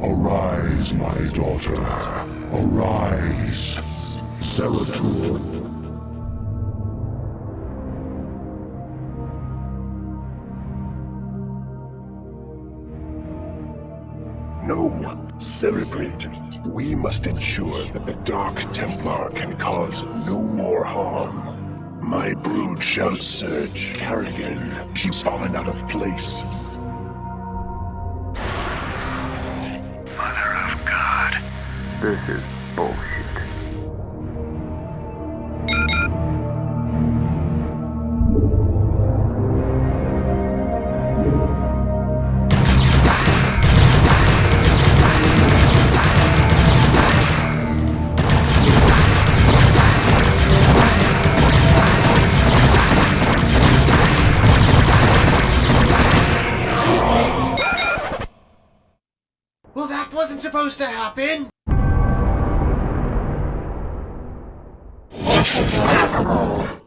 Arise, my daughter. Arise. Zeratul. No one. We must ensure that the Dark Templar can cause no more harm. My brood shall search Kerrigan. She's fallen out of place. This is bullshit. Well, that wasn't supposed to happen! is laughable.